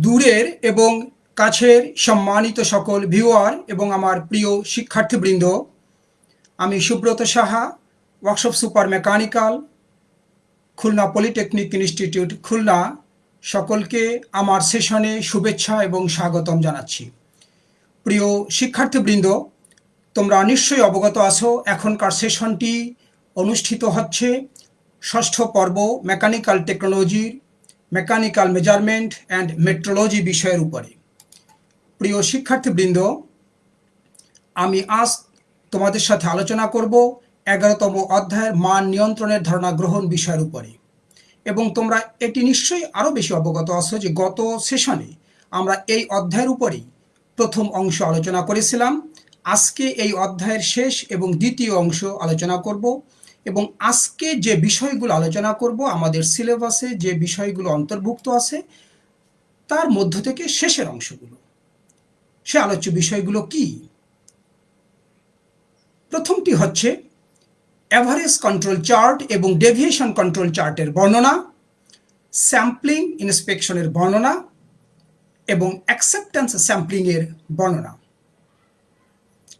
দূরের এবং কাছের সম্মানিত সকল ভিউয়ার এবং আমার প্রিয় শিক্ষার্থীবৃন্দ, আমি Subrata Saha, workshop super mechanical, Khulna polytechnic institute Khulna, সকলকে আমার সেশনে শুভেচ্ছা এবং স্বাগতম জানাচ্ছি। প্রিয় শিক্ষার্থীবৃন্দ, তোমরা নিশ্চয়ই অবগত আছো, এখনকার সেশনটি অনুষ্ঠিত হচ্ছে ষষ্ঠ পর্ব মেকানিক্যাল টেকনোলজির মেকানিক্যাল মেজারমেন্ট অ্যান্ড মেট্রোলজি বিষয়ের উপরে। প্রিয় শিক্ষার্থীবৃন্দ, আমি আজ তোমাদের সাথে আলোচনা করব এগারোতম অধ্যায়ের মান নিয়ন্ত্রণের ধারণা গ্রহণ বিষয়ের উপরে। এবং তোমরা এটি নিশ্চয়ই আরও বেশি অবগত আছো যে গত সেশনে আমরা এই অধ্যায়ের উপরেই প্রথম অংশ আলোচনা করেছিলাম। আজকে এই অধ্যায়ের শেষ এবং দ্বিতীয় অংশ আলোচনা করব। এবং আজকে যে বিষয়গুলো আলোচনা করব, আমাদের সিলেবাসে যে বিষয়গুলো অন্তর্ভুক্ত আছে, তার মধ্য থেকে শেষের অংশগুলো। সে আলোচ্য বিষয়গুলো কি? প্রথমটি হচ্ছে অ্যাভারেজ কন্ট্রোল চার্ট এবং ডেভিয়েশন কন্ট্রোল চার্টের বর্ণনা, স্যাম্পলিং ইন্সপেকশনের বর্ণনা এবং অ্যাকসেপ্টেন্স স্যাম্পলিংয়ের বর্ণনা।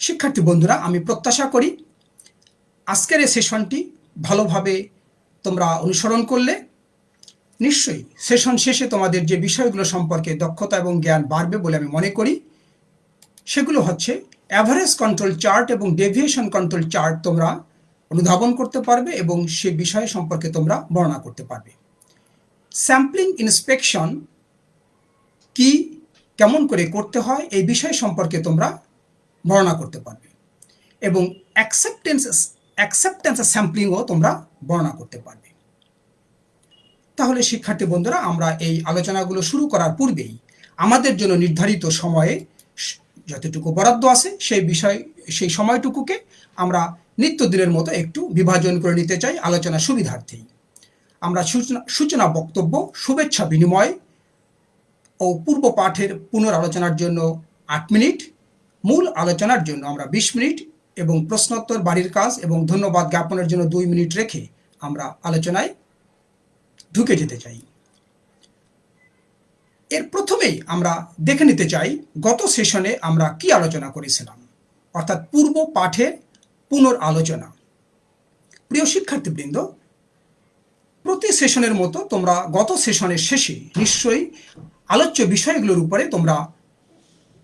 শিক্ষার্থী বন্ধুরা, আমি প্রত্যাশা করি আজকের এই সেশনটি ভালোভাবে তোমরা অনুসরণ করলে, নিশ্চয়ই সেশন শেষে তোমাদের যে বিষয়গুলো সম্পর্কে দক্ষতা এবং জ্ঞান বাড়বে বলে আমি মনে করি, সেগুলো হচ্ছে অ্যাভারেজ কন্ট্রোল চার্ট এবং ডেভিয়েশন কন্ট্রোল চার্ট তোমরা অনুধাবন করতে পারবে এবং সে বিষয় সম্পর্কে তোমরা বর্ণনা করতে পারবে। স্যাম্পলিং ইন্সপেকশন কি, কেমন করে করতে হয়, এই বিষয় সম্পর্কে তোমরা বর্ণনা করতে পারবে। এবং অ্যাকসেপ্টেন্স অ্যাকসেপ্টেন্স স্যাম্পলিংও তোমরা বর্ণনা করতে পারবে। তাহলে শিক্ষার্থী বন্ধুরা, আমরা এই আলোচনাগুলো শুরু করার পূর্বেই আমাদের জন্য নির্ধারিত সময়ে যতটুকু বরাদ্দ আছে সেই বিষয়, সেই সময়টুকুকে আমরা নিত্যদিনের মতো একটু বিভাজন করে নিতে চাই আলোচনা সুবিধার্থেই। আমরা সূচনা সূচনা বক্তব্য, শুভেচ্ছা বিনিময় ও পূর্ব পাঠের পুনরালোচনার জন্য আট মিনিট, মূল আলোচনার জন্য আমরা বিশ মিনিট এবং প্রশ্নোত্তর বাড়ির কাজ এবং ধন্যবাদ জ্ঞাপনের জন্য দুই মিনিট রেখে আমরা আলোচনায় ঢুকে যেতে চাই। এর প্রথমেই আমরা দেখে নিতে চাই, গত সেশনে আমরা কি আলোচনা করেছিলাম? অর্থাৎ পূর্ব পাঠের পুনর আলোচনা প্রিয় শিক্ষার্থীবৃন্দ, প্রতি সেশনের মতো তোমরা গত সেশনের শেষে নিশ্চয়ই আলোচ্য বিষয়গুলোর উপরে তোমরা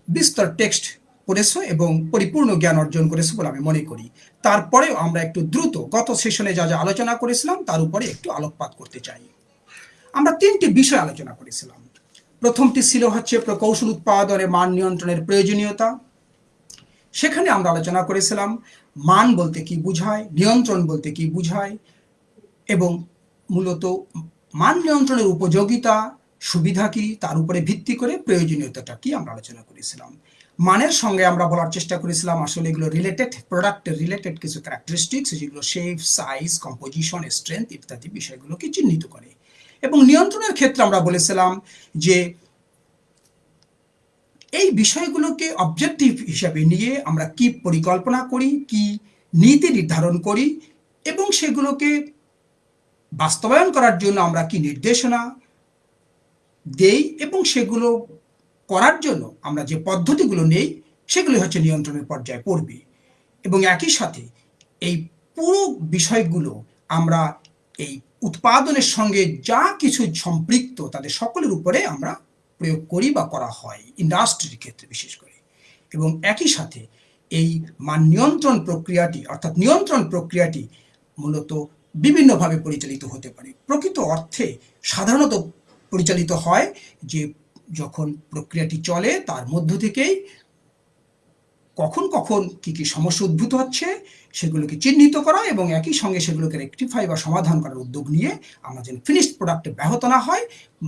বিস্তর টেক্সট করেছ এবং পরিপূর্ণ জ্ঞান অর্জন করেছ বলে আমি মনে করি। তারপরেও আমরা একটু দ্রুত গত সেশনে যা যা আলোচনা করেছিলাম, তার উপরে একটু আলোকপাত করতে চাই। আমরা তিনটি বিষয় আলোচনা করেছিলাম। প্রথমটি ছিল হচ্ছে প্রকৌশল উৎপাদনের মান নিয়ন্ত্রণের প্রয়োজনীয়তা। সেখানে আমরা আলোচনা করেছিলাম, মান বলতে কি বুঝায়, নিয়ন্ত্রণ বলতে কি বুঝায়, এবং মূলত মান নিয়ন্ত্রণের উপযোগিতা, সুবিধা কি, তার উপরে ভিত্তি করে প্রয়োজনীয়তাটা কি আমরা আলোচনা করেছিলাম। মানের সঙ্গে আমরা বলার চেষ্টা করেছিলাম, আসলে এগুলো রিলেটেড প্রোডাক্টের রিলেটেড কিছু ক্যারেক্টারিস্টিক্স যেগুলো শেপ সাইজ কম্পোজিশন স্ট্রেংথ ইত্যাদি বিষয়গুলোকে চিহ্নিত করে। এবং নিয়ন্ত্রণের ক্ষেত্রে আমরা বলেছিলাম যে এই বিষয়গুলোকে অবজেক্টিভ হিসাবে নিয়ে আমরা কি পরিকল্পনা করি, কি নীতি নির্ধারণ করি এবং সেগুলোকে বাস্তবায়ন করার জন্য আমরা কি নির্দেশনা দেই এবং সেগুলো করার জন্য আমরা যে পদ্ধতিগুলো নেই, সেগুলি হচ্ছে নিয়ন্ত্রণের পর্যায়ে পড়বে। এবং একই সাথে এই পুরো বিষয়গুলো আমরা এই উৎপাদনের সঙ্গে যা কিছু সম্পৃক্ত তাদের সকলের উপরে আমরা প্রয়োগ করি বা করা হয় ইন্ডাস্ট্রির ক্ষেত্রে বিশেষ করে। এবং একই সাথে এই মান নিয়ন্ত্রণ প্রক্রিয়াটি, অর্থাৎ নিয়ন্ত্রণ প্রক্রিয়াটি মূলত বিভিন্নভাবে পরিচালিত হতে পারে। প্রকৃত অর্থে সাধারণত পরিচালিত হয় যে যখন প্রক্রিয়াটি চলে, তার মধ্য থেকেই কখন কখন কি কি সমস্যা উদ্ভূত হচ্ছে, সেগুলোকে চিহ্নিত করা এবং একই সঙ্গে সেগুলোকে রেকটিফাই বা সমাধান করার উদ্যোগ নিয়ে আমরা যেন ফিনিশড প্রোডাক্টে ব্যাহত না হয়,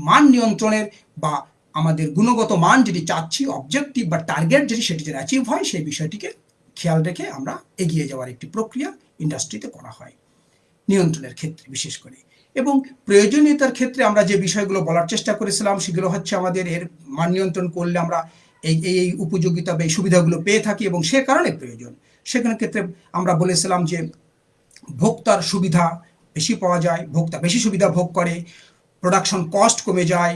মান নিয়ন্ত্রণের বা আমাদের গুণগত মান যেটি চাচ্ছি অবজেক্টিভ বা টার্গেট যেটি সেটি যেন অ্যাচিভ হয়, সেই বিষয়টিকে খেয়াল রেখে আমরা এগিয়ে যাওয়ার একটি প্রক্রিয়া ইন্ডাস্ট্রিতে করা হয়, নিয়ন্ত্রণের ক্ষেত্রে বিশেষ করে। এবং প্রয়োজনীয়তার ক্ষেত্রে আমরা যে বিষয়গুলো বলার চেষ্টা করেছিলাম, সেগুলো হচ্ছে আমাদের এর মান নিয়ন্ত্রণ করলে আমরা এই এই উপযোগিতা বা এই সুবিধাগুলো পেয়ে থাকি এবং সে কারণে প্রয়োজন। সেখানে ক্ষেত্রে আমরা বলেছিলাম যে ভোক্তার সুবিধা বেশি পাওয়া যায়, ভোক্তা বেশি সুবিধা ভোগ করে প্রোডাকশন কস্ট কমে যায়,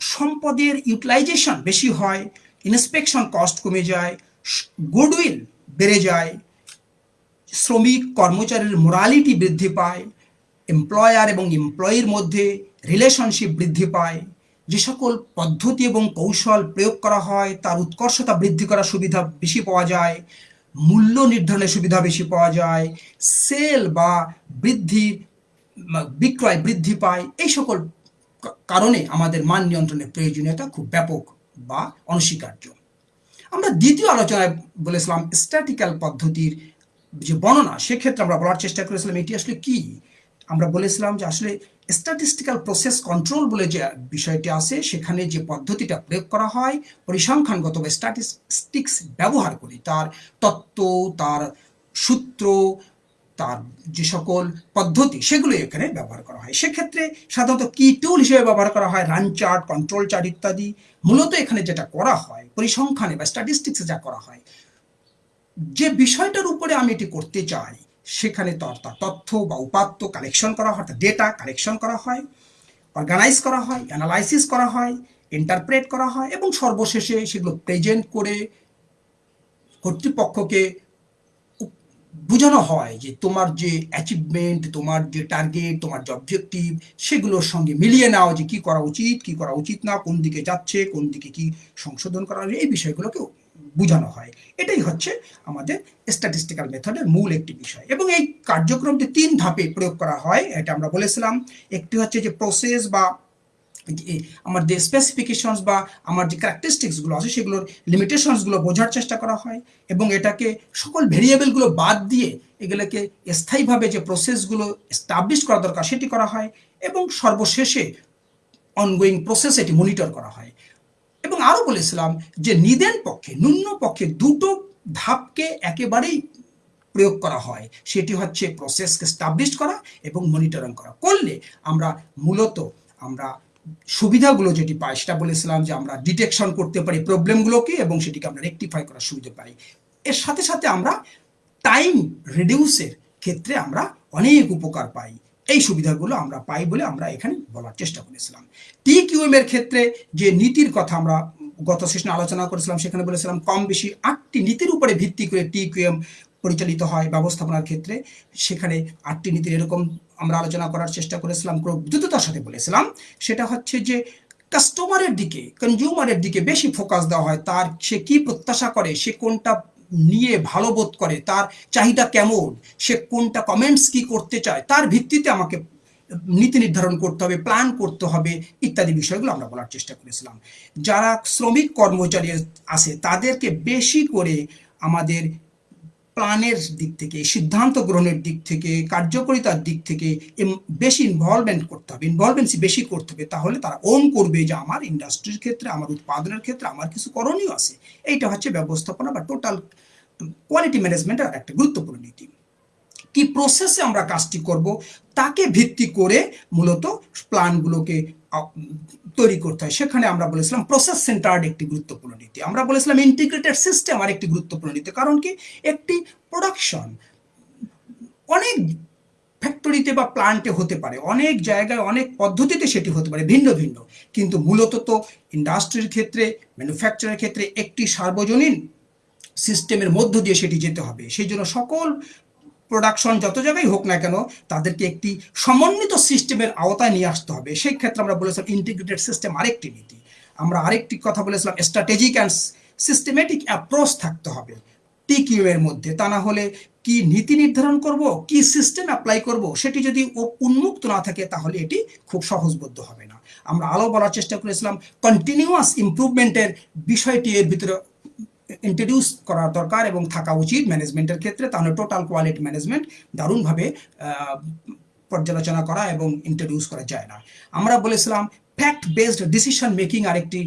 সম্পদের ইউটিলাইজেশন বেশি হয় ইন্সপেকশন কস্ট কমে যায় গুডউইল বেড়ে যায়, শ্রমিক কর্মচারীর মোরালিটি বৃদ্ধি পায় এমপ্লয়ার এবং এমপ্লয়ির মধ্যে রিলেশনশিপ বৃদ্ধি পায়। যে সকল পদ্ধতি এবং কৌশল প্রয়োগ করা হয়, তার উৎকর্ষতা বৃদ্ধি করার সুবিধা বেশি পাওয়া যায়, মূল্য নির্ধারণের সুবিধা বেশি পাওয়া যায় সেল বা বৃদ্ধির বিক্রয় বৃদ্ধি পায়। এই সকল কারণে আমাদের মান নিয়ন্ত্রণের প্রয়োজনীয়তা খুব ব্যাপক বা অনস্বীকার্য। আমরা দ্বিতীয় আলোচনায় বলেছিলাম স্ট্যাটিক্যাল পদ্ধতির যে বর্ণনা, সেক্ষেত্রে আমরা বলার চেষ্টা করেছিলাম এটি আসলে কি? আমরা বলেছিলাম যে আসলে স্ট্যাটিস্টিক্যাল প্রসেস কন্ট্রোল বলে যে বিষয়টি আছে, সেখানে যে পদ্ধতিটা প্রয়োগ করা হয়, পরিসংখ্যানগত বা স্ট্যাটিস্টিক্স ব্যবহার করি, তার তত্ত্ব, তার সূত্র, তার যে সকল পদ্ধতি, সেগুলো এখানে ব্যবহার করা হয়। সেক্ষেত্রে সাধারণত কি টুল হিসেবে ব্যবহার করা হয় রান চার্ট কন্ট্রোল চার্ট ইত্যাদি। মূলত এখানে যেটা করা হয়, পরিসংখ্যানে বা স্ট্যাটিস্টিক্সে যা করা হয়, যে বিষয়টার উপরে আমি এটি করতে চাই সেখানে তথ্য বা উপাত্ত কালেকশন করা হয় ডেটা কালেকশন করা হয় অর্গানাইজ করা হয় অ্যানালাইসিস করা হয় ইন্টারপ্রেট করা হয় এবং সর্বশেষে সেগুলো প্রেজেন্ট করে কর্তৃপক্ষকে বোঝানো হয় যে তোমার যে অ্যাচিভমেন্ট তোমার যে টার্গেট তোমার যে অবজেক্টিভ সেগুলোর সঙ্গে মিলিয়ে নেওয়া যে কি করা উচিত, কি করা উচিত না, কোন দিকে যাচ্ছে, কোন দিকে কি সংশোধন করা এই বিষয়গুলোকেও বোঝানো হয়। এটাই হচ্ছে আমাদের স্ট্যাটিস্টিক্যাল মেথডের মূল একটি বিষয়। এবং এই কার্যক্রমটি তিন ধাপে প্রয়োগ করা হয়, এটা আমরা বলেছিলাম। একটি হচ্ছে যে প্রসেস বা আমার যে স্পেসিফিকেশনস বা আমার যে ক্যারেক্টারিস্টিক্সগুলো আছে, সেগুলোর লিমিটেশনসগুলো বোঝার চেষ্টা করা হয় এবং এটাকে সকল ভেরিয়েবলগুলো বাদ দিয়ে এগুলোকে স্থায়ীভাবে যে প্রসেসগুলো এস্টাবলিশ করা দরকার, সেটি করা হয় এবং সর্বশেষে অনগোয়িং প্রসেস এটি মনিটর করা হয়। এবং আরও বলেছিলাম যে নিদেন পক্ষে, ন্যূন পক্ষে দুটো ধাপকে একেবারেই প্রয়োগ করা হয়। সেটি হচ্ছে প্রসেসকে স্টাবলিশ করা এবং মনিটরিং করা। করলে আমরা মূলত আমরা সুবিধাগুলো যেটি পাই, সেটা বলেছিলাম যে আমরা ডিটেকশন করতে পারি প্রবলেমগুলোকে এবং সেটিকে আমরা রেকটিফাই করার সুবিধা পাই। এর সাথে সাথে আমরা টাইম রিডিউসের ক্ষেত্রে আমরা অনেক উপকার পাই। এই সুবিধাগুলো আমরা পাই বলে আমরা এখানে বলার চেষ্টা করেছিলাম। টি এর ক্ষেত্রে যে নীতির কথা আমরা গত সেশনে আলোচনা করেছিলাম, সেখানে বলেছিলাম কম বেশি আটটি নীতির উপরে ভিত্তি করে টি কিউএম পরিচালিত হয় ব্যবস্থাপনার ক্ষেত্রে। সেখানে আটটি নীতির এরকম আমরা আলোচনা করার চেষ্টা করেছিলাম দ্রুততার সাথে বলেছিলাম। সেটা হচ্ছে যে কাস্টমারের দিকে কনজিউমারের দিকে বেশি ফোকাস দেওয়া হয়, তার সে কি প্রত্যাশা করে, সে কোনটা নিয়ে ভালো বোধ করে, তার চাহিদা কেমন, সে কোনটা কমেন্টস কি করতে চায়, তার ভিত্তিতে আমাকে নীতি নির্ধারণ করতে হবে প্ল্যান করতে হবে, ইত্যাদি বিষয়গুলো আমরা বলার চেষ্টা করেছিলাম। যারা শ্রমিক কর্মচারী আছে, তাদেরকে বেশি করে আমাদের প্ল্যানের দিক থেকে, সিদ্ধান্ত গ্রহণের দিক থেকে, কার্যকরিতার দিক থেকে বেশি ইনভলভমেন্ট করতে হবে। ইনভলভেন্সি বেশি করতে হবে, তাহলে তারা ওন করবে যে আমার ইন্ডাস্ট্রির ক্ষেত্রে, আমার উৎপাদনের ক্ষেত্রে আমার কিছু করণীয় আছে। এইটা হচ্ছে ব্যবস্থাপনা বা টোটাল কোয়ালিটি ম্যানেজমেন্টের একটা গুরুত্বপূর্ণ নীতি। কি প্রসেসে আমরা কাজটি করব, তাকে ভিত্তি করে মূলত প্ল্যানগুলোকে তৈরি করতে হয়। সেখানে আমরা বলেছিলাম প্রসেস সেন্টার্ড একটি গুরুত্বপূর্ণ নীতি। আমরা বলেছিলাম ইন্টিগ্রেটেড সিস্টেম আর একটি গুরুত্বপূর্ণ নীতি। কারণ কি? একটি প্রোডাকশন অনেক ফ্যাক্টরিতে বা প্লান্টে হতে পারে, অনেক জায়গায়, অনেক পদ্ধতিতে সেটি হতে পারে, ভিন্ন ভিন্ন। কিন্তু মূলত তো ইন্ডাস্ট্রির ক্ষেত্রে ম্যানুফ্যাকচারের ক্ষেত্রে একটি সার্বজনীন সিস্টেমের মধ্য দিয়ে সেটি যেতে হবে। সেই জন্য সকল প্রোডাকশন যত জায়গায় হোক না কেন, তাদেরকে একটি সমন্বিত সিস্টেমের আওতায় নিয়ে আসতে হবে। সেই ক্ষেত্রে আমরা বলেছিলাম ইন্টিগ্রেটেড সিস্টেম আরেকটি নীতি। আমরা আরেকটি কথা বলেছিলাম স্ট্র্যাটেজিক অ্যান্ড সিস্টেমেটিক অ্যাপ্রোচ থাকতে হবে টিকিউ এর মধ্যে। তা না হলে কি নীতি নির্ধারণ করব, কি সিস্টেম অ্যাপ্লাই করব, সেটি যদি উন্মুক্ত না থাকে, তাহলে এটি খুব সহজবোধ্য হবে না। আমরা আলো বলার চেষ্টা করেছিলাম কন্টিনিউয়াস ইম্প্রুভমেন্টের বিষয়টি এর ভিতরে ইন্ট্রোডিউস করা দরকার এবং থাকা উচিত ম্যানেজমেন্টের ক্ষেত্রে তাহলে টোটাল কোয়ালিটি ম্যানেজমেন্ট দারুণভাবে পর্যালোচনা করা এবং ইন্ট্রোডিউস করা যায় না। আমরা বলেছিলাম ফ্যাক্ট বেসড ডিসিশন মেকিং আরেকটি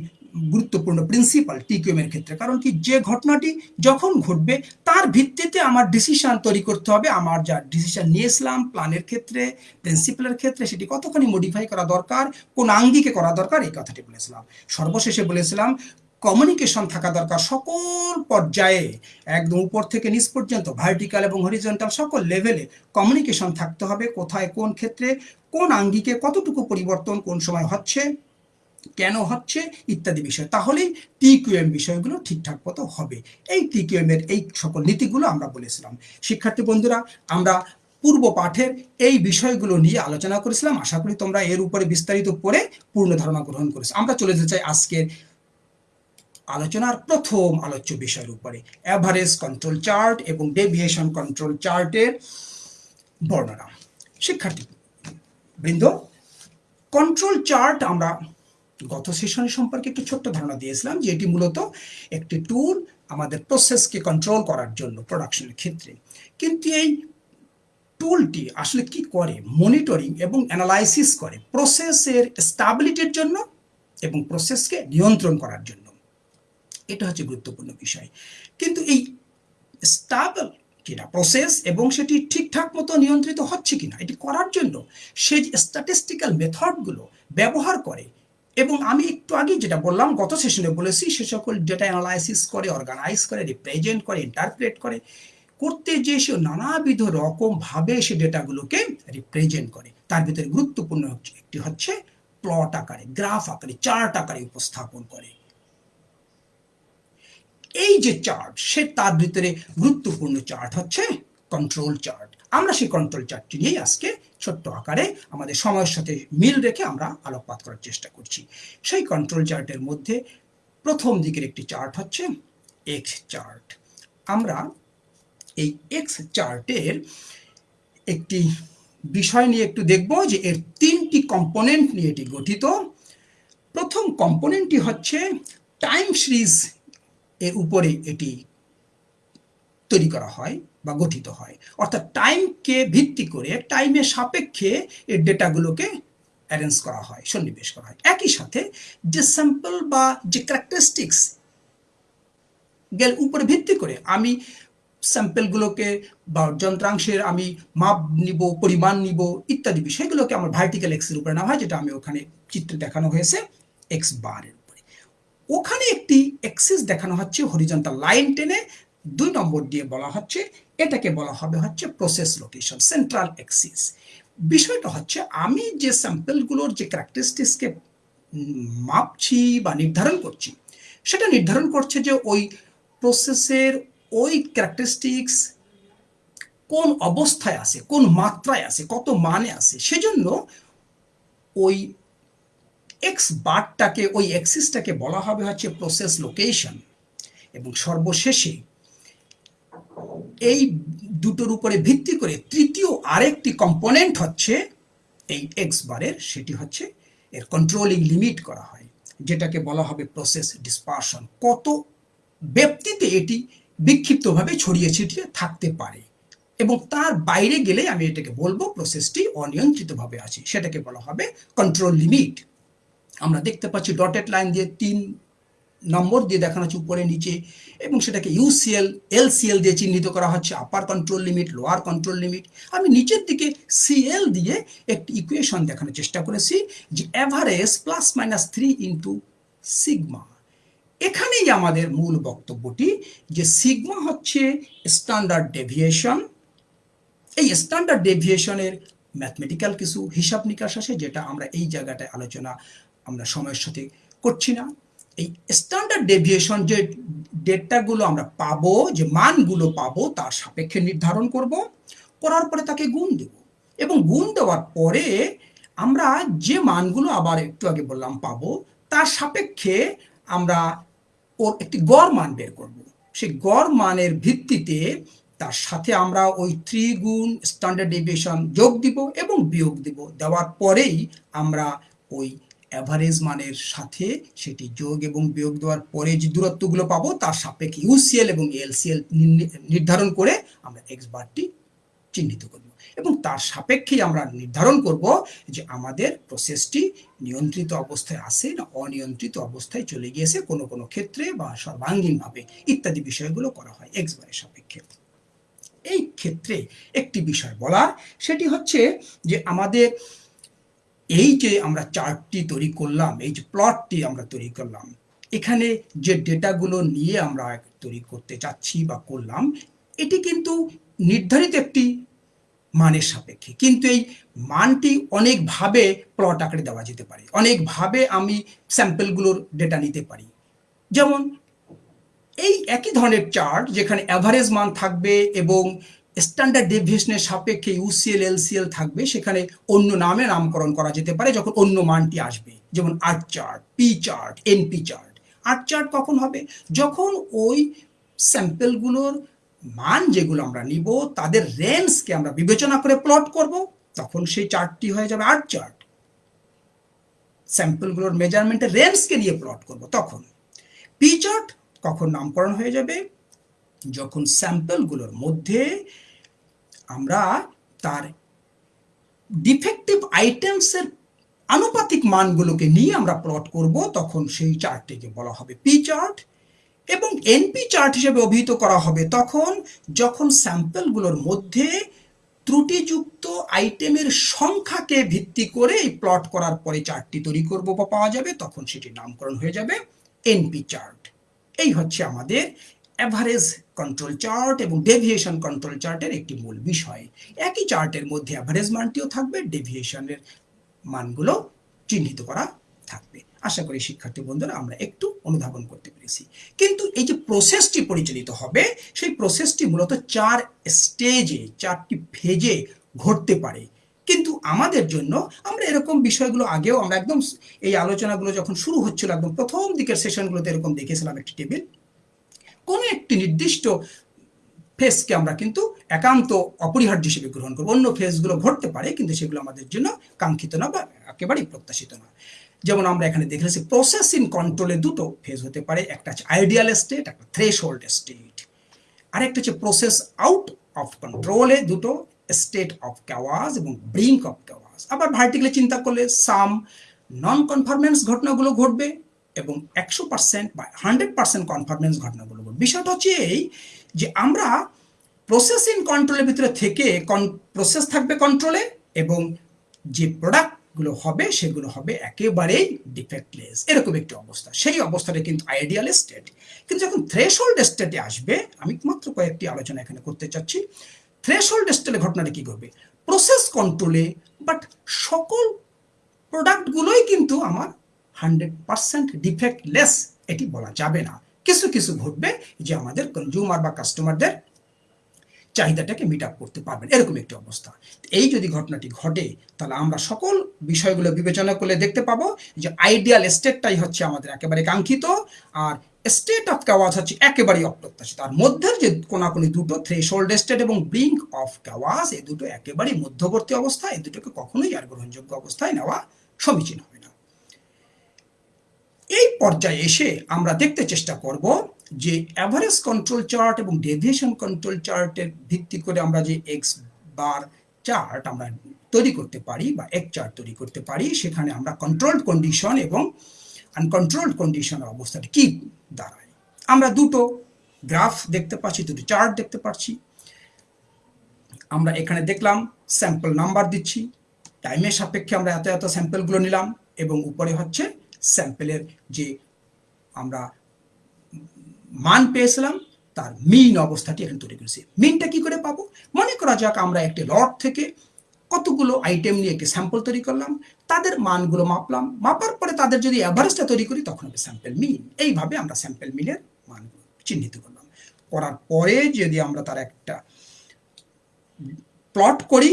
গুরুত্বপূর্ণ প্রিন্সিপাল টিকিউএমের ক্ষেত্রে। কারণ কি, যে ঘটনাটি যখন ঘটবে, তার ভিত্তিতে আমার ডিসিশন তৈরি করতে হবে, আমার যা ডিসিশন নিয়েছিলাম প্ল্যানের ক্ষেত্রে প্রিন্সিপালের ক্ষেত্রে, সেটি কতখানি মডিফাই করা দরকার, কোন আঙ্গিকে করা দরকার, এই কথাটি বলেছিলাম। সর্বশেষে বলেছিলাম কমিউনিকেশন থাকা দরকার। সকল পর্যায়ে, একদম উপর থেকে নিচ পর্যন্ত ভার্টিক্যাল এবং হরিজন্টাল সকল লেভেলে কমিউনিকেশন থাকতে হবে, কোথায়, কোন ক্ষেত্রে, কোন আঙ্গিকে কতটুকু পরিবর্তন, কোন সময় হচ্ছে, কেন হচ্ছে, ইত্যাদি বিষয়। তাহলেই টিকিউএম বিষয়গুলো ঠিকঠাক মতো হবে। এই টিকিউএম এর এই সকল নীতিগুলো আমরা বলেছিলাম। শিক্ষার্থী বন্ধুরা, আমরা পূর্ব পাঠের এই বিষয়গুলো নিয়ে আলোচনা করেছিলাম। আশা করি তোমরা এর উপরে বিস্তারিত পড়ে পূর্ণ ধারণা গ্রহণ করেছ। আমরা চলে যেতে চাই আজকের আলোচনার প্রথম আলোচ্য বিষয়ের উপরে। অ্যাভারেজ কন্ট্রোল চার্ট এবং ডেভিয়েশন কন্ট্রোল চার্টের বর্ণনা। শিক্ষার্থী, বৃন্দ কন্ট্রোল চার্ট আমরা গত সেশন সম্পর্কে একটু ছোট্ট ধারণা দিয়েছিলাম যে এটি মূলত একটি টুল আমাদের প্রসেসকে কন্ট্রোল করার জন্য প্রোডাকশনের ক্ষেত্রে। কিন্তু এই টুলটি আসলে কি করে? মনিটরিং এবং অ্যানালাইসিস করে প্রসেসের স্টাবিলিটির জন্য এবং প্রসেসকে নিয়ন্ত্রণ করার জন্য। এটা হচ্ছে গুরুত্বপূর্ণ বিষয়। কিন্তু এই স্টাবল কিনা প্রসেস এবং সেটি ঠিকঠাক মতো নিয়ন্ত্রিত হচ্ছে কিনা, এটি করার জন্য সেই স্ট্যাটিস্টিক্যাল মেথডগুলো ব্যবহার করে এবং আমি একটু আগে যেটা বললাম, গত সেশনে বলেছি, সে সকল ডেটা অ্যানালাইসিস করে অর্গানাইজ করে রিপ্রেজেন্ট করে ইন্টারপ্রেট করে, করতে যে সে নানাবিধ রকমভাবে সে ডেটাগুলোকে রিপ্রেজেন্ট করে। তার ভিতরে গুরুত্বপূর্ণ একটি হচ্ছে প্লট আকারে গ্রাফ আকারে চার্ট আকারে উপস্থাপন করে। এই যে চার্ট সে তার ভিতরে গুরুত্বপূর্ণ চার্ট হচ্ছে কন্ট্রোল চার্ট আমরা সেই কন্ট্রোল চার্টটি নিয়েই আজকে ছোট্ট আকারে আমাদের সময়ের সাথে মিল রেখে আমরা আলোকপাত করার চেষ্টা করছি। সেই কন্ট্রোল চার্টের মধ্যে প্রথম দিকের একটি চার্ট হচ্ছে এক্স চার্ট আমরা এই এক্স চার্টের একটি বিষয় নিয়ে একটু দেখব যে এর তিনটি কম্পোনেন্ট নিয়ে এটি গঠিত। প্রথম কম্পোনেন্টটি হচ্ছে টাইম সিরিজ এর উপরে এটি তৈরি করা হয় বা গঠিত হয়। অর্থাৎ টাইমকে ভিত্তি করে টাইমের সাপেক্ষে এর ডেটাগুলোকে অ্যারেঞ্জ করা হয়, সন্নিবেশ করা হয়। একই সাথে যে স্যাম্পল বা যে ক্যারেক্টারিস্টিক্স গেল উপরে ভিত্তি করে আমি স্যাম্পেলগুলোকে বা যন্ত্রাংশের আমি মাপ নিব, পরিমাণ নিব ইত্যাদি বিষয়গুলোকে আমার ভার্টিক্যাল এক্সের উপরে নেওয়া হয়, যেটা আমি ওখানে চিত্রে দেখানো হয়েছে এক্স বারের ওখানে একটি এক্সিস দেখানো হচ্ছে হরিজন্টাল লাইন টেনে দুই নম্বর দিয়ে বলা হচ্ছে, এটাকে বলা হবে হচ্ছে প্রসেস লোকেশন সেন্ট্রাল এক্সিস বিষয়টা হচ্ছে আমি যে স্যাম্পেলগুলোর যে ক্যারেক্টারিস্টিক্সকে মাপছি বা নির্ধারণ করছি, সেটা নির্ধারণ করছে যে ওই প্রসেসের ওই ক্যারেক্টারিস্টিক্স কোন অবস্থায় আছে, কোন মাত্রায় আছে, কত মানে আছে, সেজন্য ওই এক্স বারটাকে, ওই এক্সিসটাকে বলা হবে হচ্ছে প্রসেস লোকেশন এবং সর্বশেষে এই দুটোর উপরে ভিত্তি করে তৃতীয় আরেকটি কম্পোনেন্ট হচ্ছে এই এক্স বারের, সেটি হচ্ছে এর কন্ট্রোলিং লিমিট করা হয়, যেটাকে বলা হবে প্রসেস ডিসপারশন কত ব্যক্তিতে এটি বিক্ষিপ্তভাবে ছড়িয়ে ছিটিয়ে থাকতে পারে। এবং তার বাইরে গেলে আমি এটাকে বলব প্রসেসটি অনিয়ন্ত্রিতভাবে আছে, সেটাকে বলা হবে কন্ট্রোল লিমিট আমরা দেখতে পাচ্ছি ডটেড লাইন দিয়ে তিন নম্বর দিয়ে দেখানো হচ্ছে উপরে নিচে এবং সেটাকে ইউসিএল এলসিএল দিয়ে চিহ্নিত করা হচ্ছে upper control limit lower control limit আমি নিচের দিকে সিএল দিয়ে একটি ইকুয়েশন দেখানোর চেষ্টা করেছি যে average plus minus three into sigma এখানেই আমাদের মূল বক্তব্যটি যে সিগমা হচ্ছে স্ট্যান্ডার্ড ডেভিয়েশন এই স্ট্যান্ডার্ড ডেভিয়েশনের ম্যাথমেটিক্যাল কিছু হিসাব নিকাশ আছে যেটা আমরা এই জায়গাটায় আলোচনা আমরা সময়ের সাথে করছি না। এই স্ট্যান্ডার্ড ডেভিয়েশন যে ডেটাগুলো আমরা পাবো, যে মানগুলো পাবো, তার সাপেক্ষে নির্ধারণ করব। করার পরে তাকে গুণ দেব। এবং গুণ দেওয়ার পরে আমরা যে মানগুলো আবার একটু আগে বললাম পাবো, তার সাপেক্ষে আমরা ওর একটি গড় মান বের করব। সেই গড় মানের ভিত্তিতে তার সাথে আমরা ওই থ্রি গুণ স্ট্যান্ডার্ড ডেভিয়েশন যোগ দিব এবং বিয়োগ দিব। দেওয়ার পরেই আমরা ওই অ্যাভারেজ মানের সাথে সেটি যোগ এবং বিয়োগ দেওয়ার পরে যে দূরত্বগুলো পাবো, তার সাপেক্ষে ইউসিএল এবং এলসিএল নির্ধারণ করে আমরা এক্স বারটি চিহ্নিত করব। এবং তার সাপেক্ষেই আমরা নির্ধারণ করব যে আমাদের প্রসেসটি নিয়ন্ত্রিত অবস্থায় আছে না অনিয়ন্ত্রিত অবস্থায় চলে গিয়েছে কোনো কোনো ক্ষেত্রে বা সর্বাঙ্গীনভাবে ইত্যাদি বিষয়গুলো করা হয় এক্স বারের সাপেক্ষে। এই ক্ষেত্রে একটি বিষয় বলার সেটি হচ্ছে যে আমাদের এই যে আমরা চার্টটি তৈরি করলাম, এই যে প্লটটি আমরা তৈরি করলাম, এখানে যে ডেটাগুলো নিয়ে আমরা তৈরি করতে চাচ্ছি বা করলাম, এটি কিন্তু নির্ধারিত একটি মানের সাপেক্ষে। কিন্তু এই মানটি অনেকভাবে প্লট আকারে দেওয়া যেতে পারে। অনেকভাবে আমি স্যাম্পেলগুলোর ডেটা নিতে পারি। যেমন, এই একই ধরনের চার্ট যেখানে অ্যাভারেজ মান থাকবে এবং স্ট্যান্ডার্ড ডেভিয়েশনের সাপেক্ষে ইউসিএল এলসিএল থাকবে, সেখানে অন্য নামে নামকরণ করা যেতে পারে, যখন অন্য মানটি আসবে, যেমন R chart P chart NP chart R chart কখন হবে? যখন ওই স্যাম্পেলগুলোর মান যেগুলো আমরা নিব, তাদের রেঞ্জকে আমরা বিবেচনা করে প্লট করব, তখন সেই চার্টটি হয়ে যাবে আর্ট চার্ট স্যাম্পলগুলোর মেজারমেন্টের রেঞ্জকে নিয়ে প্লট করব, তখন। পি চার্ট কখন নামকরণ হয়ে যাবে? যখন স্যাম্পলগুলোর মধ্যে আমরা তার ডিফেক্টিভ আইটেমসের আনুপাতিক মানগুলোকে নিয়ে আমরা প্লট করব, তখন সেই চার্টটিকে বলা হবে পি চার্ট এবং এনপি চার্ট হিসেবে অভিহিত করা হবে। তখন যখন স্যাম্পলগুলোর মধ্যে ত্রুটিযুক্ত আইটেমের সংখ্যাকে ভিত্তি করে এই প্লট করার পরে চার্টটি তৈরি করব বা পাওয়া যাবে, তখন সেটির নামকরণ হয়ে যাবে এনপি চার্ট। এই হচ্ছে আমাদের অ্যাভারেজ কন্ট্রোল চার্ট এবং ডেভিয়েশন কন্ট্রোল চার্টের একটি মূল বিষয়। একই চার্টের মধ্যে অ্যাভারেজ মানটিও থাকবে ডেভিয়েশনের মানগুলো চিহ্নিত করা থাকবে। আশা করি শিক্ষার্থী বন্ধুরা আমরা একটু অনুধাবন করতে পেরেছি। কিন্তু এই যে প্রসেসটি পরিচালিত হবে, সেই প্রসেসটি মূলত চার স্টেজে চারটি ফেজে ঘটতে পারে। কিন্তু আমাদের জন্য আমরা এরকম বিষয়গুলো আগেও আমরা একদম এই আলোচনাগুলো যখন শুরু হচ্ছিল, একদম প্রথম দিকের সেশনগুলোতে এরকম দেখেছিলাম একটি টেবিল কোনো একটি নির্দিষ্ট ফেসকে আমরা কিন্তু একান্ত অপরিহার্য হিসেবে গ্রহণ করব। অন্য ফেসগুলো ঘটতে পারে, কিন্তু সেগুলো আমাদের জন্য কাঙ্ক্ষিত না বা একেবারেই প্রত্যাশিত না। যেমন আমরা এখানে দেখেছি প্রসেস ইন কন্ট্রোলে দুটো ফেজ হতে পারে, একটা হচ্ছে আইডিয়াল স্টেট একটা থ্রেশ হোল্ড স্টেট আরেকটা হচ্ছে প্রসেস আউট অফ কন্ট্রোলে দুটো স্টেট অফ ক্যাওয়াজ এবং ব্রিঙ্ক অফ ক্যাওয়াজ আবার ভার্টিক্যালি চিন্তা করলে সাম নন কনফার্মেন্স ঘটনাগুলো ঘটবে এবং একশো পার্সেন্ট বা হান্ড্রেড পার্সেন্ট কনফার্মেন্স ঘটবে বিষয়টা হচ্ছে এই যে আমরা প্রসেস ইন কন্ট্রোলের ভিতরে থেকে কন প্রসেস থাকবে কন্ট্রোলে এবং যে প্রোডাক্টগুলো হবে সেগুলো হবে একেবারেই ডিফেক্টলেস এরকম একটি অবস্থা। সেই অবস্থাটা কিন্তু আইডিয়াল স্টেট কিন্তু যখন থ্রেশহোল্ড স্টেটে আসবে, আমি মাত্র কয়েকটি আলোচনা এখানে করতে চাচ্ছি। থ্রেশহোল্ড স্টেটে ঘটনাটা কী করবে প্রসেস কন্ট্রোলে বাট সকল প্রোডাক্টগুলোই কিন্তু আমার হান্ড্রেড পার্সেন্ট ডিফেক্টলেস, এটি বলা যাবে না। কিছু কিছু ঘটবে যে আমাদের কনজিউমার বা কাস্টমারদের চাহিদাটাকে মিট আপ করতে পারবেন এরকম একটি অবস্থা। এই যদি ঘটনাটি ঘটে, তাহলে আমরা সকল বিষয়গুলো বিবেচনা করলে দেখতে পাবো যে আইডিয়াল স্টেটটাই হচ্ছে আমাদের একেবারে কাঙ্ক্ষিত, আর স্টেট অফ কাওয়াজ হচ্ছে একেবারেই অপ্রত্যাশিত। আর মধ্যের যে কোনাকুনি দুটো থ্রেশোল্ড স্টেট এবং ব্রিঙ্ক অফ কাওয়াজ এই দুটো একেবারেই মধ্যবর্তী অবস্থা, এই দুটোকে কখনোই আর গ্রহণযোগ্য অবস্থায় নেওয়া সমীচীন হয় এই পর্যায়ে এসে আমরা দেখতে চেষ্টা করব যে অ্যাভারেজ কন্ট্রোল চার্ট এবং ডেভিয়েশন কন্ট্রোল চার্টের ভিত্তি করে আমরা যে এক্স বার চার্ট আমরা তৈরি করতে পারি বা এক চার্ট তৈরি করতে পারি, সেখানে আমরা কন্ট্রোলড কন্ডিশন এবং আনকন্ট্রোলড কন্ডিশনের অবস্থাটা কি দাঁড়ায়। আমরা দুটো গ্রাফ দেখতে পাচ্ছি, দুটো চার্ট দেখতে পাচ্ছি। আমরা এখানে দেখলাম স্যাম্পল নাম্বার দিচ্ছি টাইমের সাপেক্ষে আমরা এত এত স্যাম্পলগুলো নিলাম এবং উপরে হচ্ছে স্যাম্পেলের যে আমরা মান পেয়েছিলাম, তার মিন অবস্থাটি এখানে তৈরি করেছি। মিনটা কি করে পাবো? মনে করা যাক আমরা একটি লট থেকে কতগুলো আইটেম নিয়ে একটি স্যাম্পল তৈরি করলাম, তাদের মানগুলো মাপলাম, মাপার পরে তাদের যদি অ্যাভারেজটা তৈরি করি, তখন হবে স্যাম্পেল মিন এইভাবে আমরা স্যাম্পেল মিনের মানগুলো চিহ্নিত করলাম। করার পরে যদি আমরা তার একটা প্লট করি,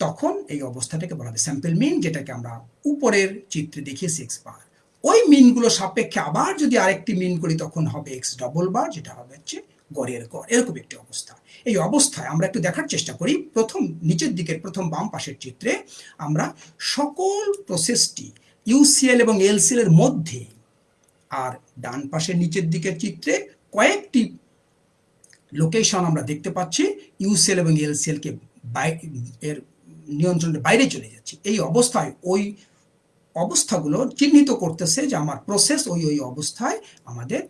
তখন এই অবস্থাটাকে বলা হবে স্যাম্পেল মিন যেটাকে আমরা উপরের চিত্রে দেখিয়েছি এক্স বার ওই মিনগুলো সাপেক্ষে আবার যদি আরেকটি মিন করি, তখন হবে এক্স ডবল বার যেটা হবে হচ্ছে গড়ের গড়। এরকম একটি অবস্থা। এই অবস্থায় আমরা একটু দেখার চেষ্টা করি। প্রথম, নিচের দিকের প্রথম বাম পাশের চিত্রে আমরা সকল প্রসেসটি ইউসিএল এবং এলসিএল এর মধ্যে আর ডান পাশের নিচের দিকের চিত্রে কয়েকটি লোকেশন আমরা দেখতে পাচ্ছি। ইউসিএল এবং এলসিএলকে এর নিয়ন্ত্রণের বাইরে চলে যাচ্ছে। এই অবস্থায় ওই অবস্থাগুলো চিহ্নিত করতেছে যে আমার প্রসেস ওই ওই অবস্থায় আমাদের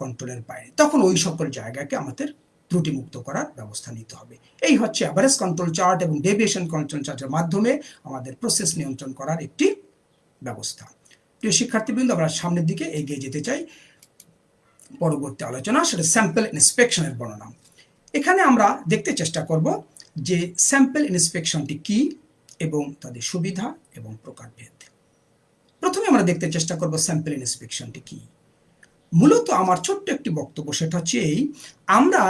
কন্ট্রোলের বাইরে। তখন ওই সকল জায়গাকে আমাদের ত্রুটিমুক্ত করার ব্যবস্থা নিতে হবে। এই হচ্ছে অ্যাভারেজ কন্ট্রোল চার্ট এবং ডেভিয়েশন কন্ট্রোল চার্টের মাধ্যমে আমাদের প্রসেস নিয়ন্ত্রণ করার একটি ব্যবস্থা। প্রিয় শিক্ষার্থীবৃন্দ, আমরা সামনের দিকে এগিয়ে যেতে চাই। পরবর্তী আলোচনা, সেটা স্যাম্পল ইন্সপেকশনের বর্ণনা। এখানে আমরা দেখতে চেষ্টা করব যে স্যাম্পল ইন্সপেকশনটি কি এবং তাদের সুবিধা এবং প্রকারভেদ। প্রথমে আমরা দেখতে চেষ্টা করব স্যাম্পল ইন্সপেকশনটি কি। মূলত আমার ছোট্ট একটি বক্তব্য, সেটা হচ্ছে এই, আমরা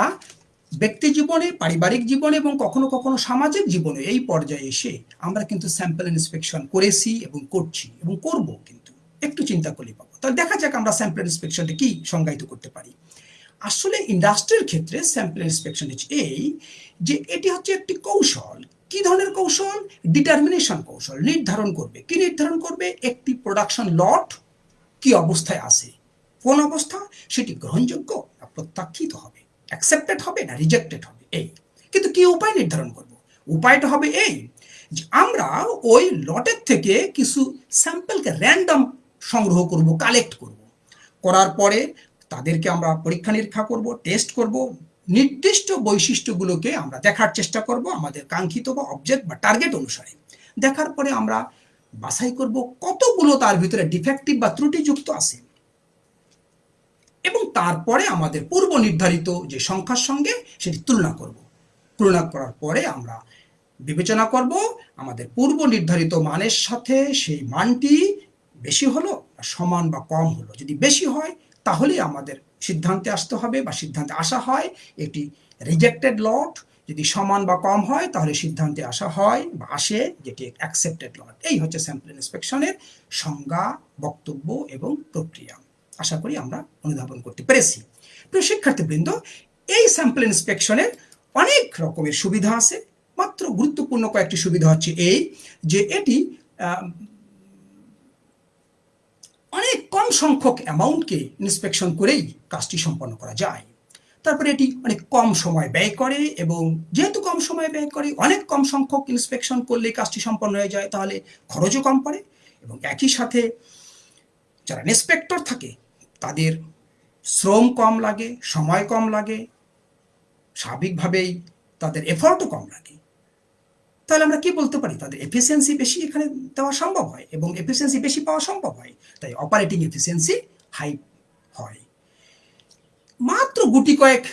ব্যক্তি জীবনে, পারিবারিক জীবনে এবং কখনো কখনো সামাজিক জীবনে এই পর্যায়ে এসে আমরা কিন্তু স্যাম্পল ইন্সপেকশন করেছি এবং করছি এবং করব কিন্তু। একটু চিন্তা করলে পাবো। তাহলে দেখা যাক আমরা স্যাম্পল ইন্সপেকশনটা কি সংজ্ঞায়িত করতে পারি। আসলে ইন্ডাস্ট্রির ক্ষেত্রে স্যাম্পল ইন্সপেকশন হচ্ছে এই যে এটি হচ্ছে একটি কৌশল কি ধরনের কৌশল? ডিটারমিনেশন কৌশল, নির্ধারণ করবে। কি নির্ধারণ করবে? একটি প্রোডাকশন লট কি অবস্থায় আছে? কোন অবস্থা? সেটি গ্রহণযোগ্য না প্রত্যাখ্যিত হবে? অ্যাকসেপ্টেড হবে না রিজেক্টেড হবে? এই। কিন্তু কি উপায় নির্ধারণ করব? উপায়টা হবে এই যে আমরা ওই লটের থেকে কিছু স্যাম্পলকে র্যান্ডম সংগ্রহ করব কালেক্ট করব। করার পরে তাদেরকে আমরা পরীক্ষা নিরীক্ষা করব টেস্ট করব নির্দিষ্ট বৈশিষ্ট্যগুলোকে আমরা দেখার চেষ্টা করব আমাদের কাঙ্ক্ষিত বা অবজেক্ট বা টার্গেট অনুসারে। দেখার পরে আমরা বাছাই করব কতগুলো তার ভিতরে ডিফেক্টিভ বা ত্রুটিযুক্ত আছে। এবং তারপরে আমাদের পূর্ব নির্ধারিত যে সংখ্যার সঙ্গে সেটি তুলনা করব। তুলনা করার পরে আমরা বিবেচনা করব আমাদের পূর্ব নির্ধারিত মানের সাথে সেই মানটি বেশি হলো সমান বা কম হলো। যদি বেশি হয় তাহলে আমাদের সিদ্ধান্তে আসতে হবে বা সিদ্ধান্তে আসা হয় এটি রিজেক্টেড লট যদি সমান বা কম হয়, তাহলে সিদ্ধান্তে আসা হয় বা আসে যেটি অ্যাকসেপ্টেড লট এই হচ্ছে স্যাম্পল ইন্সপেকশনের সংজ্ঞা, বক্তব্য এবং প্রক্রিয়া। আশা করি আমরা অনুধাবন করতে পেরেছি। প্রিয় শিক্ষার্থীবৃন্দ, এই স্যাম্পল ইন্সপেকশনের অনেক রকমের সুবিধা আছে। মাত্র গুরুত্বপূর্ণ কয়েকটি সুবিধা হচ্ছে এই, যে এটি অনেক কম সংখ্যক অ্যামাউন্টকে ইন্সপেকশন করেই কাজটি সম্পন্ন করা যায়। তারপরে এটি অনেক কম সময় ব্যয় করে এবং যেহেতু কম সময় ব্যয় করে, অনেক কম সংখ্যক ইন্সপেকশন করলে কাজটি সম্পন্ন হয়ে যায়, তাহলে খরচও কম পড়ে এবং একই সাথে যারা ইন্সপেক্টর থাকে, তাদের শ্রম কম লাগে, সময় কম লাগে, স্বাভাবিকভাবেই তাদের এফর্টও কম লাগে। তাহলে আমরা কি বলতে পারি? তাদের এফিসিয়েন্সি বেশি এখানে দেওয়া সম্ভব হয় এবং এফিসিয়েন্সি বেশি পাওয়া সম্ভব হয়। তাই অপারেটিং এফিসিয়েন্সি হাই হয়। মাত্র গুটি কয়েক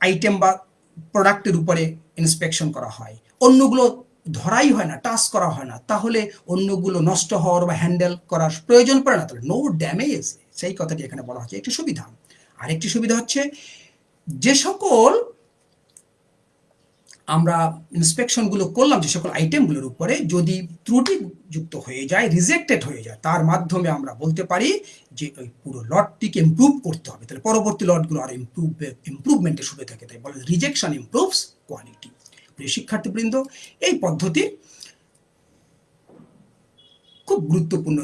আইটেম বা প্রোডাক্টের উপরে ইন্সপেকশন করা হয়। অন্যগুলো ধরাই হয় না, টাচ করা হয় না। তাহলে অন্যগুলো নষ্ট হওয়ার বা হ্যান্ডেল করার প্রয়োজন পড়ে না। তাহলে নো ড্যামেজ সেই কথাটি এখানে বলা হচ্ছে। একটি সুবিধা। আরেকটি সুবিধা হচ্ছে যে সকল আমরা ইন্সপেকশনগুলো করলাম যে সকল আইটেমগুলোর উপরে যদি ত্রুটিযুক্ত হয়ে যায় রিজেক্টেড হয়ে যায়, তার মাধ্যমে আমরা বলতে পারি যে ওই পুরো লটটিকে ইম্প্রুভ করতে হবে। তাহলে পরবর্তী লটগুলো আর ইম্প্রুভ ইম্প্রুভমেন্টের সুবিধা থাকে। তাই বলে রিজেকশন ইম্প্রুভস কোয়ালিটি প্রিয় শিক্ষার্থীবৃন্দ, এই পদ্ধতি খুব গুরুত্বপূর্ণ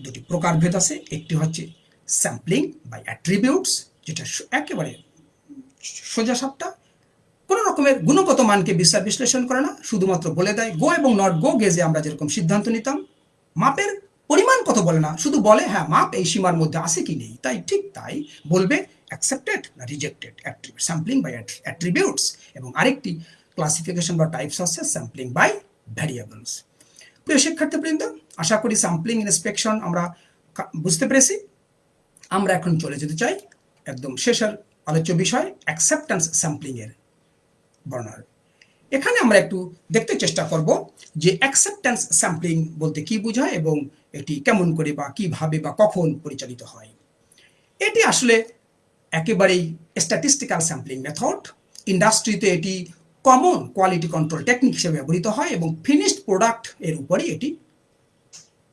দুটি প্রকারভেদ আছে। একটি হচ্ছে স্যাম্পলিং বা অ্যাট্রিবিউটস যেটা একেবারে সোজা সাপটা। কোনো রকমের গুণগত মানকে বিচার বিশ্লেষণ করে না, শুধুমাত্র বলে দেয় গো এবং নট গো গেজে আমরা যেরকম সিদ্ধান্ত নিতাম। মাপের পরিমাণ কত বলে না, শুধু বলে হ্যাঁ মাপ এই সীমার মধ্যে আছে কি নেই? তাই ঠিক তাই বলবে অ্যাকসেপ্টেড না রিজেক্টেড স্যাম্পলিং বাই অ্যাট্রিবিউটস এবং আরেকটি ক্লাসিফিকেশন বা টাইপস আছে স্যাম্পলিং বাই ভ্যারিয়েবলস প্রিয় শিক্ষার্থীবৃন্দ, আশা করি স্যাম্পলিং ইন্সপেকশন আমরা বুঝতে পেরেছি। আমরা এখন চলে যেতে চাই একদম শেষের আলোচ্য বিষয় অ্যাকসেপ্টেন্স স্যাম্পলিংয়ের বর্ণার এখানে আমরা একটু দেখতে চেষ্টা করব যে অ্যাকসেপ্টেন্স স্যাম্পলিং বলতে কি বোঝায় এবং এটি কেমন করে বা কীভাবে বা কখন পরিচালিত হয়। এটি আসলে একেবারেই স্ট্যাটিস্টিক্যাল স্যাম্পলিং মেথড ইন্ডাস্ট্রিতে এটি কমন কোয়ালিটি কন্ট্রোল টেকনিক হিসেবে ব্যবহৃত হয় এবং ফিনিশড প্রোডাক্টের উপরেই এটি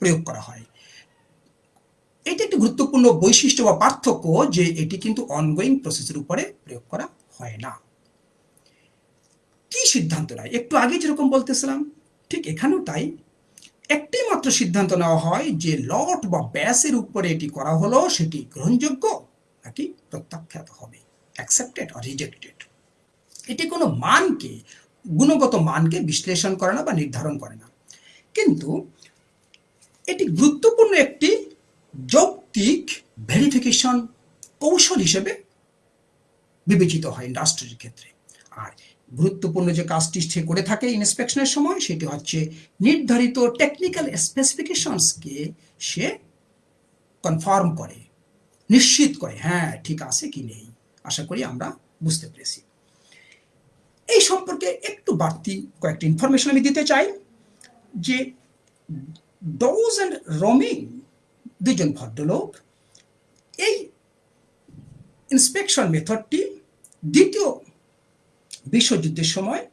প্রয়োগ করা হয়। এটি একটি গুরুত্বপূর্ণ বৈশিষ্ট্য বা পার্থক্য যে এটি কিন্তু অনগোয়িং প্রসেসের উপরে প্রয়োগ করা হয় না। কি সিদ্ধান্ত নেয়? একটু আগে যেরকম বলতেছিলাম, ঠিক এখানেও তাই। একটি মাত্র সিদ্ধান্ত নেওয়া হয় যে লট বা ব্যাসের উপরে এটি করা হলো, সেটি গ্রহণযোগ্য নাকি প্রত্যাখ্যাত হবে? অ্যাকসেপ্টেড আর রিজেক্টেড এটি কোনো মানকে, গুণগত মানকে বিশ্লেষণ করে না বা নির্ধারণ করে না। কিন্তু এটি গুরুত্বপূর্ণ একটি যৌক্তিক ভেরিফিকেশন কৌশল হিসেবে বিবেচিত হয় ইন্ডাস্ট্রির ক্ষেত্রে। আর গুরুত্বপূর্ণ যে কাজটি সে করে থাকে ইন্সপেকশনের সময়, সেটি হচ্ছে নির্ধারিত টেকনিক্যাল স্পেসিফিকেশনসকে সে কনফার্ম করে, নিশ্চিত করে হ্যাঁ ঠিক আছে কি নেই, আশা করি আমরা বুঝতে পেরেছি। এই সম্পর্কে একটু বাড়তি কয়েকটি ইনফরমেশন আমি দিতে চাই, যে ডোজ অ্যান্ড রমিং দুজন ভদ্রলোক, এই ইন্সপেকশন মেথডটি দ্বিতীয় বিশ্বযুদ্ধের সময়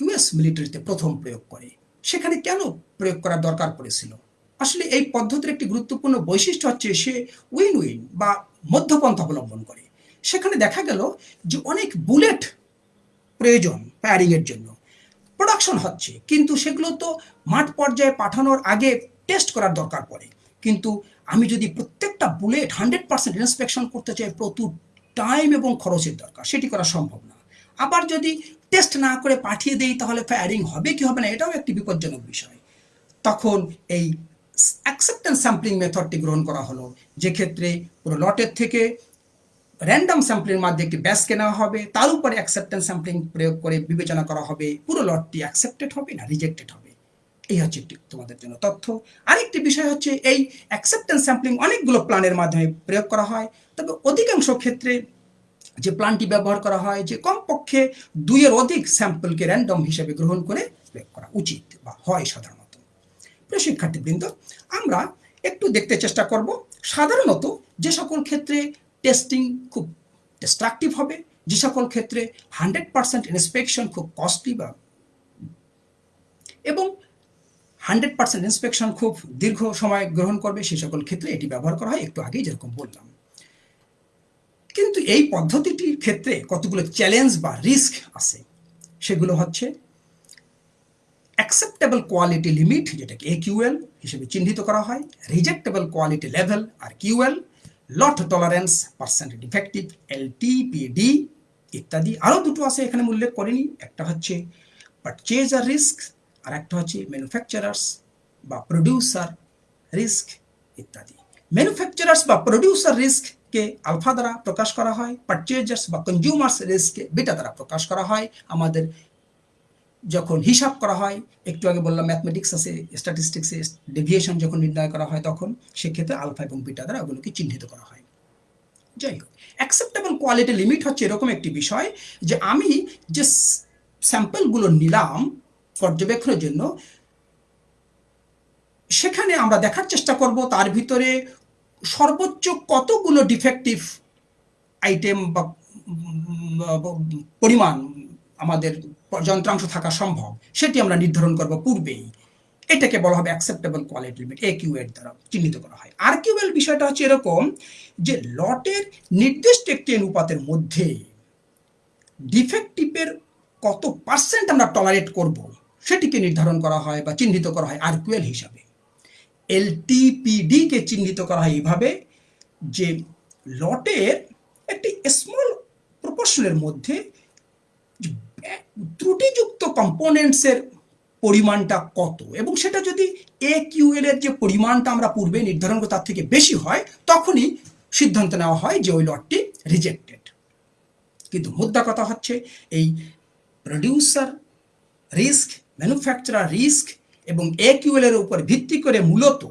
ইউএস মিলিটারিতে প্রথম প্রয়োগ করে। সেখানে কেন প্রয়োগ করার দরকার পড়েছিল? আসলে এই পদ্ধতির একটি গুরুত্বপূর্ণ বৈশিষ্ট্য হচ্ছে সে উইন উইন বা মধ্যপন্থা অবলম্বন করে। সেখানে দেখা গেল যে অনেক বুলেট প্রয়োজন ফায়ারিংয়ের জন্য। প্রোডাকশন হচ্ছে, কিন্তু সেগুলো তো মাঠ পর্যায়ে পাঠানোর আগে টেস্ট করার দরকার পড়ে। কিন্তু আমি যদি প্রত্যেকটা বুলেট হান্ড্রেড পার্সেন্ট ইন্সপেকশন করতে চাই, প্রচুর টাইম এবং খরচের দরকার। সেটি করা সম্ভব না। আবার যদি টেস্ট না করে পাঠিয়ে দেই, তাহলে ফায়ারিং হবে, কি হবে না? এটাও একটি বিপজ্জনক বিষয়। তখন এই অ্যাকসেপ্টেন্স স্যাম্পলিং মেথডটি গ্রহণ করা হলো। যে ক্ষেত্রে পুরো লটের থেকে র্যান্ডাম স্যাম্পলিং মাধ্যমে একটি ব্যাস কেনা হবে, তার উপরে অ্যাকসেপ্টেন্স স্যাম্পলিং প্রয়োগ করে বিবেচনা করা হবে, পুরো লটটি অ্যাকসেপ্টেড হবে না রিজেক্টেড হবে। এই হচ্ছে একটি তোমাদের জন্য তথ্য। আরেকটি বিষয় হচ্ছে, এই অ্যাকসেপ্টেন্স স্যাম্পলিং অনেকগুলো প্ল্যানের মাধ্যমে প্রয়োগ করা হয়। তবে অধিকাংশ ক্ষেত্রে যে প্ল্যানটি ব্যবহার করা হয়, যে কমপক্ষে দুইয়ের অধিক স্যাম্পলকে র্যান্ডম হিসেবে গ্রহণ করে প্রয়োগ করা উচিত বা হয় সাধারণত। প্রিয় শিক্ষার্থীবৃন্দ, আমরা একটু দেখতে চেষ্টা করব। সাধারণত যে সকল ক্ষেত্রে টেস্টিং খুব ডিস্ট্রাকটিভ হবে, যে সকল ক্ষেত্রে হান্ড্রেড পার্সেন্ট ইন্সপেকশন খুব কস্টলি বা এবং হান্ড্রেড পার্সেন্ট ইন্সপেকশন খুব দীর্ঘ সময় গ্রহণ করবে, সে সকল ক্ষেত্রে এটি ব্যবহার করা হয়। একটু আগেই যেরকম বললাম। কিন্তু এই পদ্ধতিটির ক্ষেত্রে কতগুলো চ্যালেঞ্জ বা রিস্ক আছে? সেগুলো হচ্ছে অ্যাকসেপ্টেবল কোয়ালিটি লিমিট যেটাকে কিউএল হিসেবে চিহ্নিত করা হয় rejectable quality level R QL lot tolerance percent defective LTPD ইত্যাদি। আরও দুটো আছে এখানে উল্লেখ করিনি। একটা হচ্ছে পারচেজার রিস্ক আর একটা হচ্ছে ম্যানুফ্যাকচারার্স বা প্রডিউসার রিস্ক ইত্যাদি। ম্যানুফ্যাকচারার্স বা প্রডিউসার রিস্ককে আলফা দ্বারা প্রকাশ করা হয় পারচেজার্স বা কনজিউমার্স রিস্ককে বিটা দ্বারা প্রকাশ করা হয়, আমাদের যখন হিসাব করা হয়, একটু আগে বললাম ম্যাথমেটিক্স আছে স্ট্যাটিস্টিক্সে ডেভিয়েশন যখন নির্ণয় করা হয় তখন, সেক্ষেত্রে আলফা এবং বিটা দ্বারা ওগুলোকে চিহ্নিত করা হয়। যাই হোক অ্যাকসেপ্টেবল কোয়ালিটি লিমিট হচ্ছে এরকম একটি বিষয় যে আমি যে স্যাম্পলগুলো নিলাম পর্যবেক্ষণের জন্য, সেখানে আমরা দেখার চেষ্টা করব, তার ভিতরে সর্বোচ্চ কতগুলো ডিফেক্টিভ আইটেম বা পরিমাণ আমাদের যন্ত্রাংশ থাকা সম্ভব, সেটি আমরা নির্ধারণ করব পূর্বেই। এটাকে বলা হবে acceptable quality limit A Q এর দ্বারা চিহ্নিত করা হয়। আর কিউএল বিষয়টা হচ্ছে এরকম যে, লটের নির্দিষ্ট একটি অনুপাতের মধ্যে ডিফেক্টিভের কত পার্সেন্ট আমরা টলারেট করব, সেটিকে নির্ধারণ করা হয় বা চিহ্নিত করা হয় আর কিউএল হিসাবে। এলটিপিডিকে চিহ্নিত করা হয় এইভাবে, যে লটের একটি স্মল প্রপোর্শনের মধ্যে ত্রুটিযুক্ত কম্পোনেন্টসের পরিমাণটা কত? এবং সেটা যদি এ কিউএল এর যে পরিমাণটা আমরা পূর্বে নির্ধারণ করে তার থেকে বেশি হয়, তখনই সিদ্ধান্ত নেওয়া হয় যে ওই লটটি রিজেক্টেড কিন্তু মুদ্রা কথা হচ্ছে, এই প্রডিউসার রিস্ক ম্যানুফ্যাকচারার রিস্ক এবং এ কিউএল এর উপর ভিত্তি করে মূলত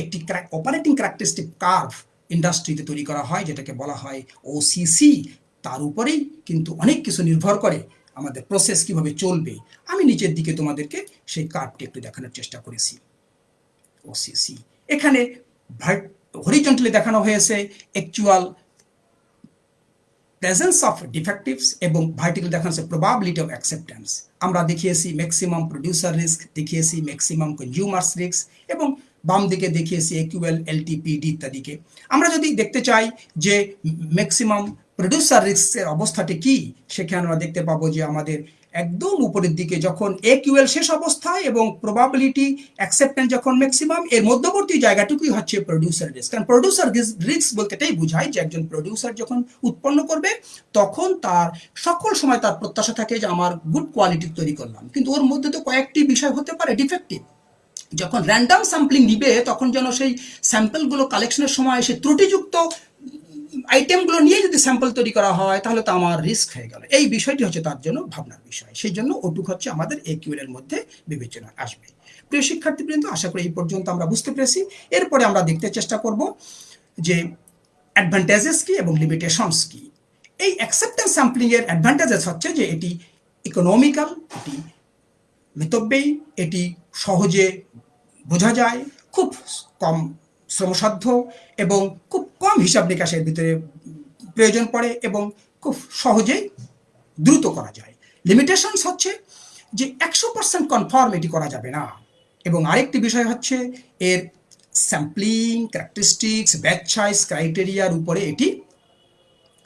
একটি অপারেটিং ক্যারেক্টারিস্টিক কার্ভ ইন্ডাস্ট্রিতে তৈরি করা হয়, যেটাকে বলা হয় ওসিসি তার উপরেই কিন্তু অনেক কিছু নির্ভর করে আমাদের প্রসেস কীভাবে চলবে। আমি নিচের দিকে তোমাদেরকে সেই কার্ডটি একটু দেখানোর চেষ্টা করেছি। ওসিসি এখানে হরিজন্টালি দেখানো হয়েছে অ্যাকচুয়াল প্রেজেন্স অফ ডিফেক্টিভস এবং ভার্টিক্যাল দেখানো হয়েছে প্রবাবিলিটি অফ অ্যাকসেপ্টেন্স আমরা দেখিয়েছি ম্যাক্সিমাম প্রডিউসার রিস্ক দেখিয়েছি ম্যাক্সিমাম কনজিউমার্স রিস্ক এবং বাম দিকে দেখিয়েছি একিউএল এলটিপিডি ইত্যাদিকে আমরা যদি দেখতে চাই যে ম্যাক্সিমাম প্রডিউসার রিস্কের অবস্থাটি কি, সেখানে আমরা দেখতে পাবো যে আমাদের একদম উপরের দিকে যখন এ কিউএল শেষ অবস্থায় এবং প্রবাবিলিটি অ্যাকসেপ্টেন্স যখন ম্যাক্সিমাম এর মধ্যবর্তী জায়গাটুকুই হচ্ছে প্রডিউসার রিস্ক কারণ প্রডিউসার রিস্ক বলতে এটাই বোঝায় যে একজন প্রডিউসার যখন উৎপন্ন করবে, তখন তার সকল সময় তার প্রত্যাশা থাকে যে আমার গুড কোয়ালিটি তৈরি করলাম। কিন্তু ওর মধ্যে তো কয়েকটি বিষয় হতে পারে ডিফেক্টিভ যখন র্যান্ডাম স্যাম্পলিং নিবে তখন যেন সেই স্যাম্পলগুলো কালেকশনের সময় সে ত্রুটিযুক্ত আইটেমগুলো নিয়ে যদি স্যাম্পল তৈরি করা হয়, তাহলে তো আমার রিস্ক হয়ে গেল। এই বিষয়টি হচ্ছে তার জন্য ভাবনার বিষয়। সেই জন্য ওটুক হচ্ছে আমাদের এ এর মধ্যে বিবেচনা আসবে। প্রিয় শিক্ষার্থীবৃন্দ, আশা করি এই পর্যন্ত আমরা বুঝতে পেরেছি। এরপরে আমরা দেখতে চেষ্টা করব যে অ্যাডভান্টেজেস কি এবং লিমিটেশনস কি। এই অ্যাকসেপ্টেন্স স্যাম্পলিং এর অ্যাডভান্টেজেস হচ্ছে যে এটি ইকোনমিক্যাল এটি মিতব্যয়ী, এটি সহজে বোঝা যায়, খুব কম শ্রমসাধ্য এবং খুব কম হিসাব নিকাশের ভিতরে প্রয়োজন পড়ে এবং খুব সহজেই দ্রুত করা যায়। লিমিটেশনস হচ্ছে যে একশো পার্সেন্ট কনফার্ম এটি করা যাবে না। এবং আরেকটি বিষয় হচ্ছে এর স্যাম্পলিং ক্যারেক্টারিস্টিক্স ব্যাচ সাইজ ক্রাইটেরিয়ার উপরে এটি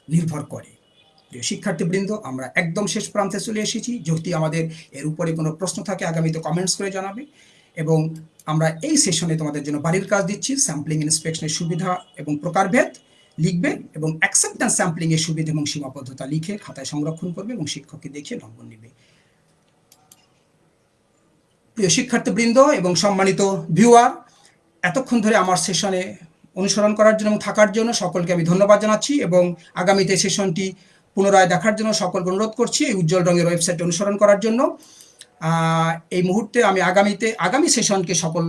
নির্ভর করে। প্রিয় শিক্ষার্থীবৃন্দ, আমরা একদম শেষ প্রান্তে চলে এসেছি। যদি আমাদের এর উপরে কোনো প্রশ্ন থাকে, আগামীতে কমেন্টস করে জানাবে। এবং আমরা এই সেশনে তোমাদের জন্য বাড়ির কাজ দিচ্ছি স্যাম্পলিং ইন্সপেকশনের সুবিধা এবং প্রকারভেদ লিখবে এবং অ্যাকসেপ্টেন্স স্যাম্পলিং এর সুবিধা এবং সীমাবদ্ধতা লিখে খাতায় সংরক্ষণ করবে এবং শিক্ষককে দেখিয়ে নম্বর নেবে। প্রিয় শিক্ষার্থীবৃন্দ এবং সম্মানিত ভিউয়ার এতক্ষণ ধরে আমার সেশনে অনুসরণ করার জন্য এবং থাকার জন্য সকলকে আমি ধন্যবাদ জানাচ্ছি এবং আগামীতে সেশনটি পুনরায় দেখার জন্য সকলকে অনুরোধ করছি এই উজ্জ্বল রঙের ওয়েবসাইট অনুসরণ করার জন্য। এই মুহূর্তে আমি আগামীতে, আগামী সেশনকে সকল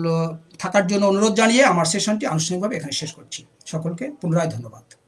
থাকার জন্য অনুরোধ জানিয়ে আমার সেশনটি আনুষ্ঠানিকভাবে এখানে শেষ করছি। সকলকে পুনরায় ধন্যবাদ।